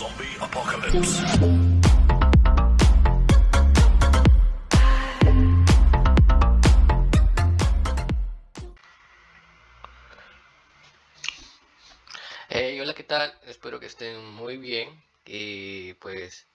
Zombie apocalypse. Hola, ¿qué tal? Espero que estén muy bien y pues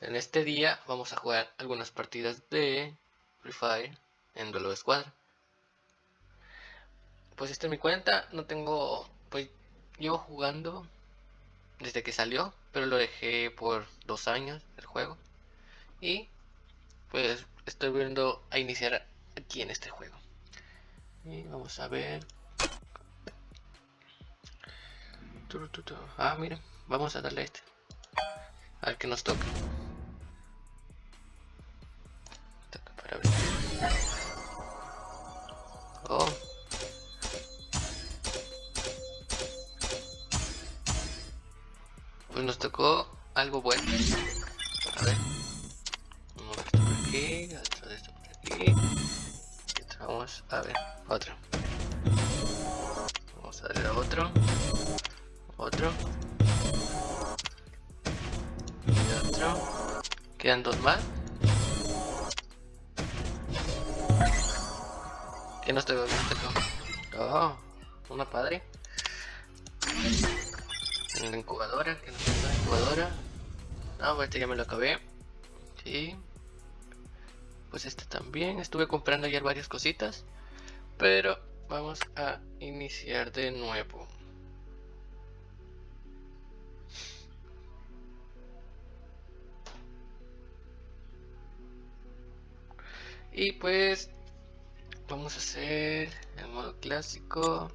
en este día vamos a jugar algunas partidas de Free Fire en duelo de escuadra. Pues esta es mi cuenta, no tengo, pues llevo jugando desde que salió, pero lo dejé por dos años el juego y pues estoy viendo a iniciar aquí en este juego. Y vamos a ver Ah, mira, vamos a darle a este. A ver qué nos. Toca para abrir. Oh. Pues nos tocó algo bueno. A ver. Uno de esto por aquí, otro de esto por aquí. Y vamos a ver, otro. Vamos a darle a otro. Otro. Y otro. Quedan dos más. ¿Qué nos tengo? Oh, una padre. En la incubadora, que no tengo la incubadora. Ah, pues este ya me lo acabé. Sí. Pues este también. Estuve comprando ayer varias cositas. Pero vamos a iniciar de nuevo. Y pues vamos a hacer el modo clásico.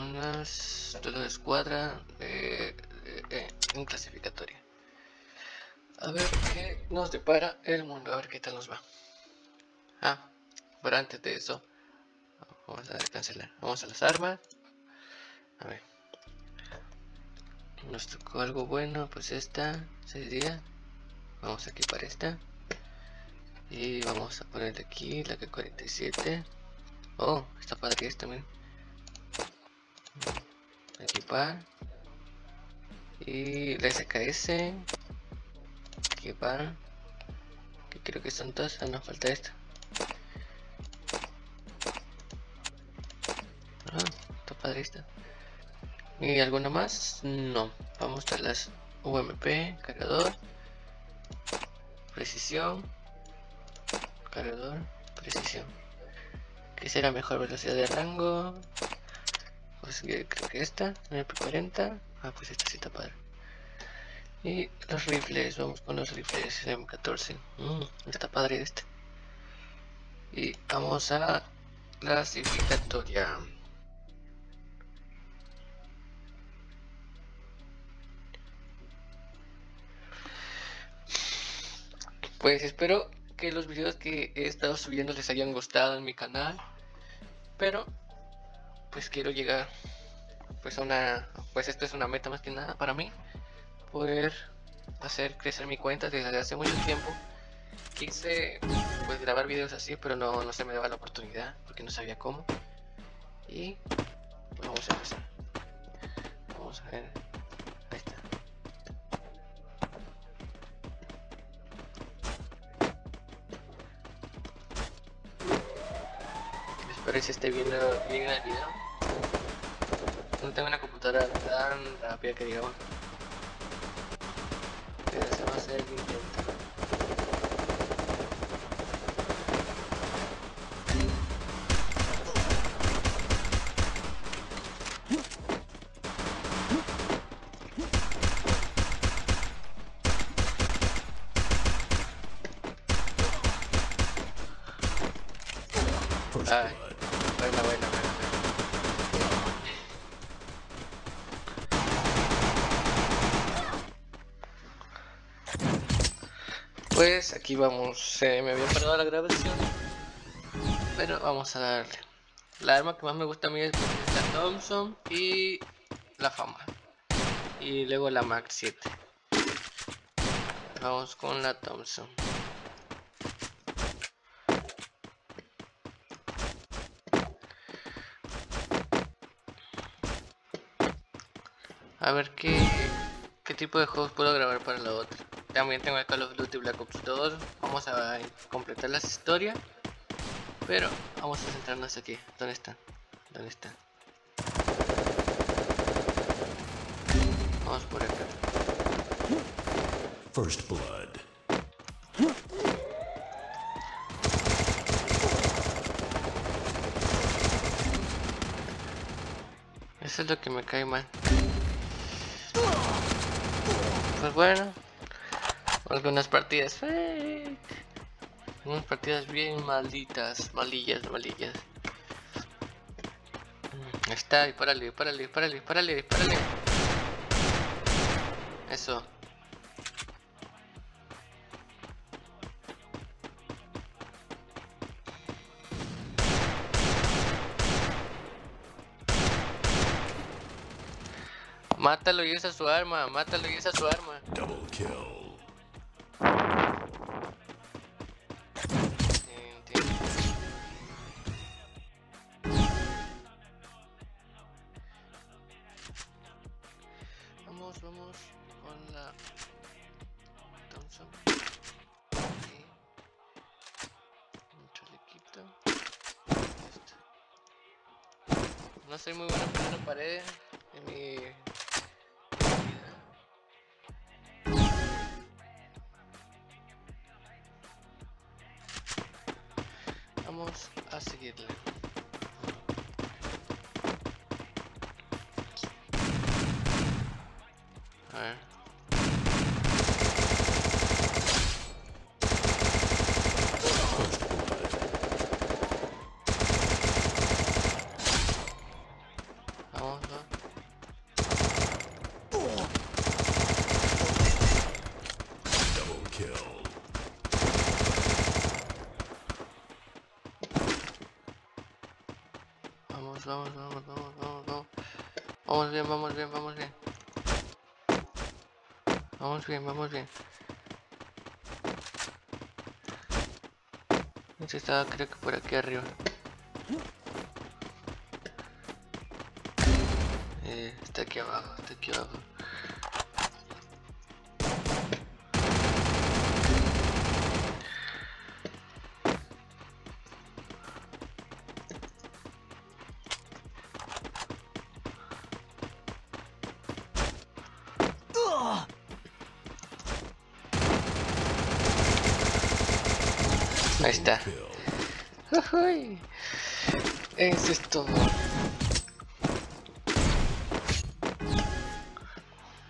Unas toda escuadra de, en clasificatoria. A ver qué nos depara el mundo, a ver qué tal nos va. Ah, pero antes de eso, vamos a cancelar. Vamos a las armas. A ver nos tocó algo bueno pues esta sería vamos a equipar esta y vamos a poner aquí la que 47 oh está padre esta también equipar y la SKS equipar que creo que son todas, ah, no falta esta ah, está padre esta ¿Y alguna más? No. Vamos a las UMP, cargador, precisión, cargador, precisión. ¿Qué será mejor velocidad de rango? Pues creo que esta, MP40. Ah, pues esta sí está padre. Y los rifles, vamos con los rifles M14. Mm, está padre este. Y vamos a clasificatoria. Pues espero que los videos que he estado subiendo les hayan gustado en mi canal. Pero, pues quiero llegar pues a una... Pues esto es una meta más que nada para mí. Poder hacer crecer mi cuenta desde hace mucho tiempo. Quise pues grabar videos así, pero no, no se me daba la oportunidad porque no sabía cómo. Y pues vamos a empezar. Vamos a ver Espero que esté viendo bien el video. No tengo una computadora tan rápida que digamos. Pero se va a el intento. Ay. Buena, buena, Pues aquí vamos, eh, me había parado la grabación. Pero vamos a darle. La arma que más me gusta a mí es la Thompson y la fama. Y luego la Max 7. Vamos con la Thompson. A ver qué, qué tipo de juegos puedo grabar para la otra. También tengo el Call of Duty Black Ops 2. Vamos a completar las historias. Pero vamos a centrarnos aquí. ¿Dónde está? ¿Dónde está? Vamos por acá. First blood. Eso es lo que me cae mal. Pues bueno, algunas partidas fake. Unas partidas bien malditas, malillas, malillas. Mm, está, dispárale, dispárale, dispárale, dispárale, dispárale. Eso. Mátalo y usa su arma, mátalo y usa su arma. Double kill. Vamos, vamos con la Thompson. Aquí. Un chalequito. Esto. No soy muy bueno poniendo paredes en mi. Vamos a seguirle. A ver. First blood. Vamos, va. Double kill. Vamos, vamos, vamos, vamos, vamos, vamos. Vamos bien, vamos bien, vamos bien. Vamos bien, vamos bien. Este estaba creo que por aquí arriba. Eh, está aquí abajo, está aquí abajo. Ahí está. Eso es todo.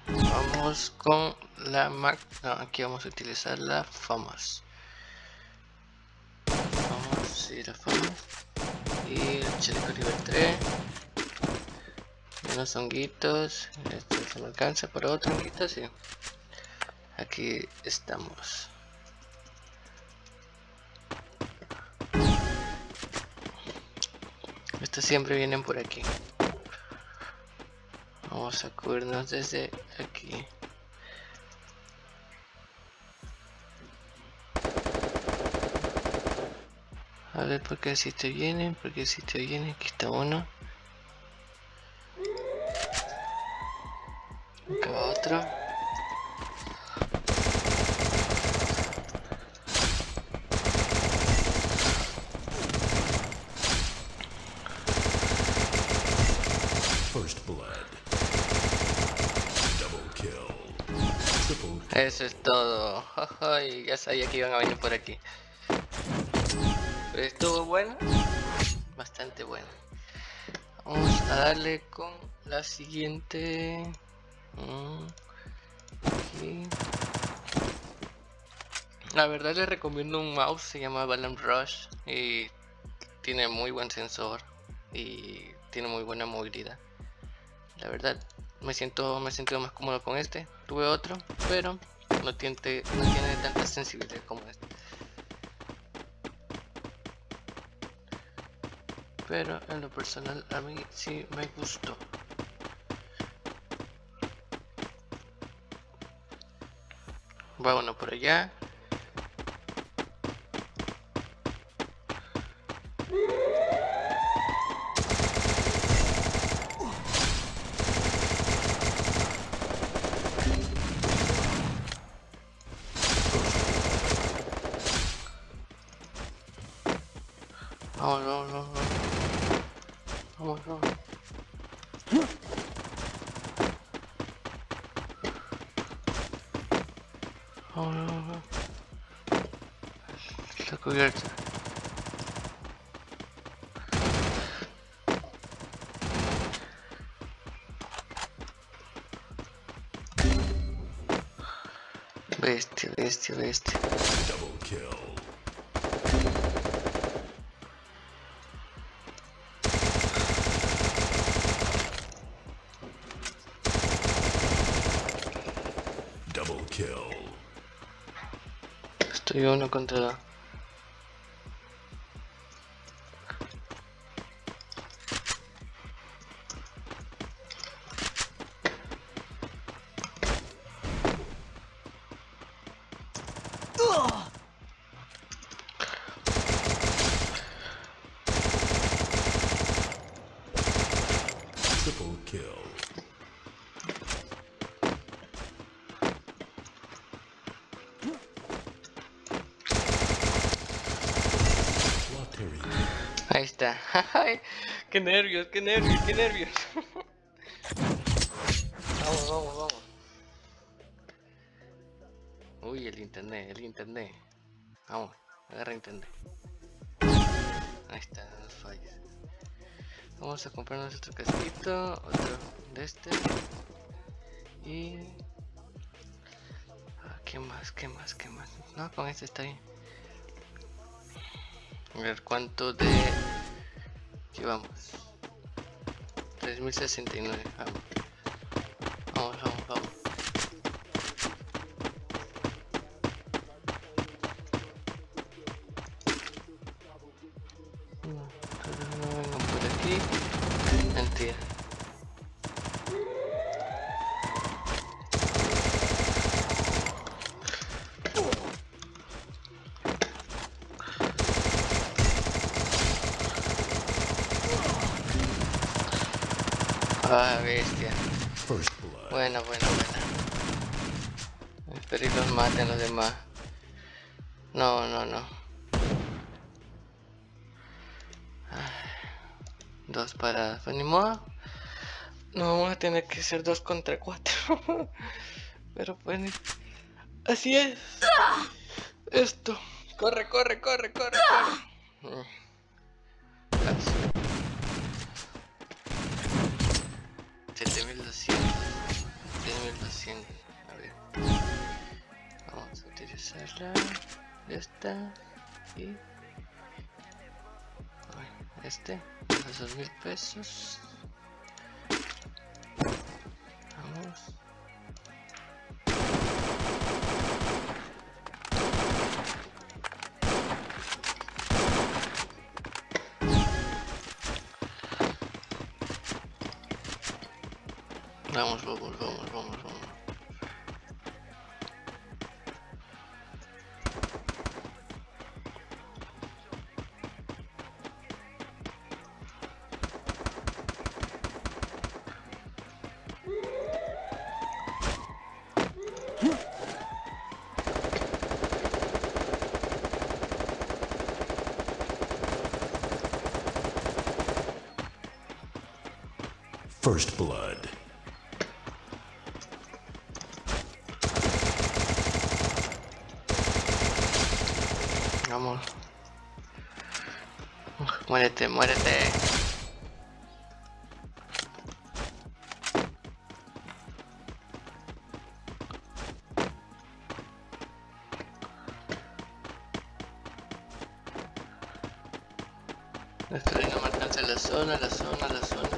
Vamos con la Mac. No, aquí vamos a utilizar la Famous. Vamos, sí, la Famous. Y el chaleco nivel 3. Y unos honguitos. Esto se me alcanza para otro honguito, sí. Aquí estamos. Estos siempre vienen por aquí. Vamos a cubrirnos desde aquí. A ver por qué si te vienen, porque si te vienen, aquí está uno. Acá otro. First blood. Double kill. Triple Eso es todo. Ay, ya sabía que iban a venir por aquí. Pero estuvo bueno. Bastante bueno. Vamos a darle con la siguiente. Mm. La verdad les recomiendo un mouse, se llama Balam Rush y tiene muy buen sensor y tiene muy buena movilidad. La verdad, me siento me he sentido más cómodo con este. Tuve otro, pero no tiene, no tiene tanta sensibilidad como este. Pero en lo personal a mí sí me gustó. Va uno por allá. Vamos, vamos, vamos. Vamos, vamos. Vamos, vamos, vamos. Está cubierto. Bestia, bestia, bestia. Double kill. Estoy uno contra... Triple kill. Lottery. Ahí está. Ay, qué nervios, qué nervios, qué nervios. vamos, vamos, vamos. Uy, el internet, el internet. Vamos, agarra internet. Ahí está, fallas. Vamos a comprar nuestro casquito, otro de este. Y... Ah, ¿Qué más? ¿Qué más? ¿Qué más? No, con este está bien. A ver cuánto de 3069. Vamos. Vamos, bestia. Buena, buena, buena. Espero y los maten los demás. No, no, no. Dos paradas. Pues ni modo. No vamos a tener que ser dos contra cuatro. Pero pues ni- Así es. Esto. Corre, corre, corre, corre, corre. Mm. 7200 7200 a ver. Vamos a utilizarla esta y Ay, este los dos mil pesos. Vamos Vamos, vamos, vamos, vamos, vamos. First Vamos. Muérete, muérete. Que no me alcance la zona, la zona, la zona.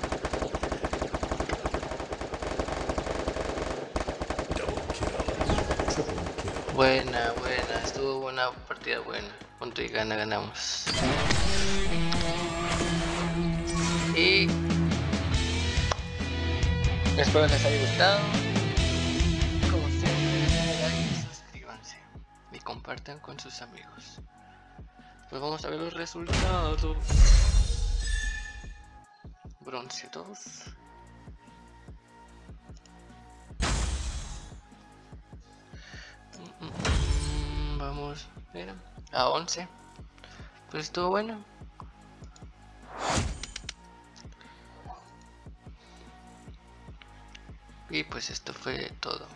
Buena, buena, estuvo buena partida buena. Punto y gana, ganamos. Y espero les haya gustado. Como siempre, like suscríbanse. Y compartan con sus amigos. Pues vamos a ver los resultados. Bronce 2. Mm, mm, mm, Vamos, mira, a 11. Pues estuvo bueno. Y pues esto fue todo.